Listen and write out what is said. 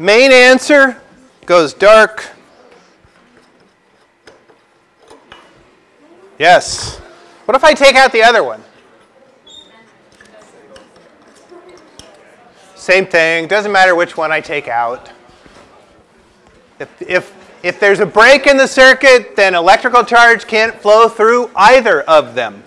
Main answer goes dark. Yes. What if I take out the other one? Same thing, doesn't matter which one I take out. If, if, if there's a break in the circuit, then electrical charge can't flow through either of them.